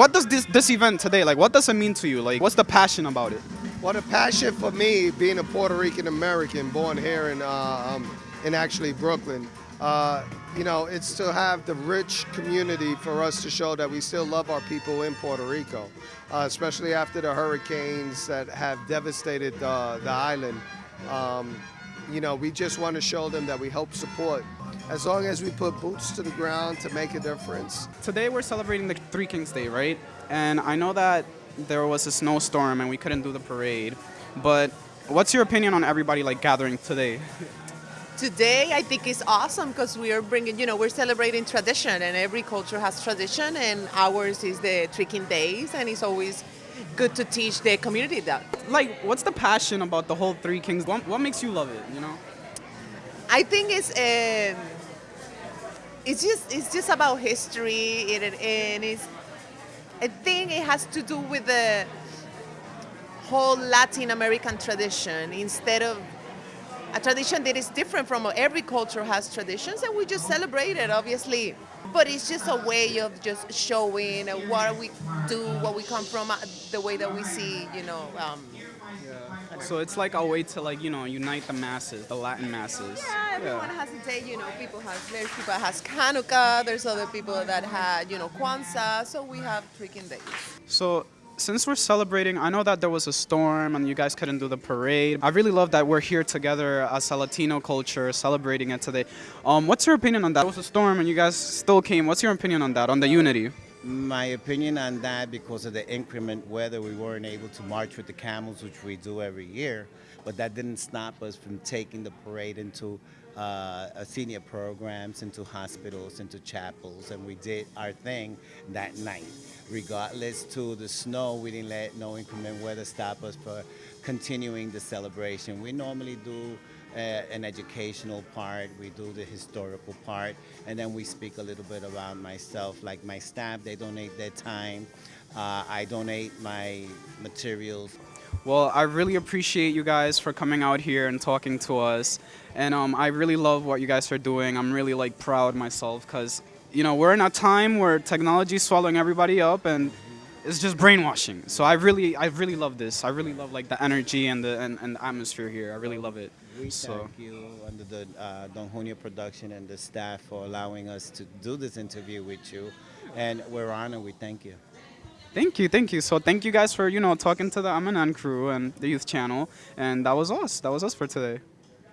what does this this event today like? What does it mean to you? Like, what's the passion about it? Well, the passion for me, being a Puerto Rican American, born here in uh, um, in actually Brooklyn, uh, you know, it's to have the rich community for us to show that we still love our people in Puerto Rico, uh, especially after the hurricanes that have devastated uh, the island. Um, you know, we just want to show them that we help support. As long as we put boots to the ground to make a difference. Today we're celebrating the Three Kings Day, right? And I know that there was a snowstorm and we couldn't do the parade, but what's your opinion on everybody like gathering today? Today, I think is awesome because we are bringing, you know, we're celebrating tradition, and every culture has tradition, and ours is the Three King Days, and it's always good to teach the community that. Like, what's the passion about the whole Three Kings? What, what makes you love it? You know? I think it's um, it's just it's just about history, and, and it's I think it has to do with the whole Latin American tradition instead of a tradition that is different from every culture has traditions and we just celebrate it obviously. But it's just a way of just showing what we do what we come from the way that we see you know um, So it's like a way to like you know unite the masses, the Latin masses. yeah everyone has a day you know people have there's people that has Hanukkah there's other people that had you know Kwanzaa so we have Three King days. So since we're celebrating, I know that there was a storm and you guys couldn't do the parade. I really love that we're here together as a Latino culture celebrating it today. Um, what's your opinion on that? There was a storm and you guys still came. What's your opinion on that, on the unity? My opinion on that, because of the inclement weather, we weren't able to march with the camels, which we do every year. But that didn't stop us from taking the parade into uh, senior programs, into hospitals, into chapels, and we did our thing that night. Regardless to the snow, we didn't let no inclement weather stop us for continuing the celebration. We normally do an educational part, we do the historical part, and then we speak a little bit about myself. Like my staff, they donate their time. Uh, I donate my materials. Well, I really appreciate you guys for coming out here and talking to us. And um, I really love what you guys are doing. I'm really like proud myself because, you know, we're in a time where technology is swallowing everybody up and it's just brainwashing. So I really, I really love this. I really love like the energy and the and, and the atmosphere here. I really love it. We So- thank you under the uh, Don Junio production and the staff for allowing us to do this interview with you. And we're honored. We thank you. Thank you, thank you. So thank you guys for, you know, talking to the Amanan crew and the youth channel. And that was us. That was us for today.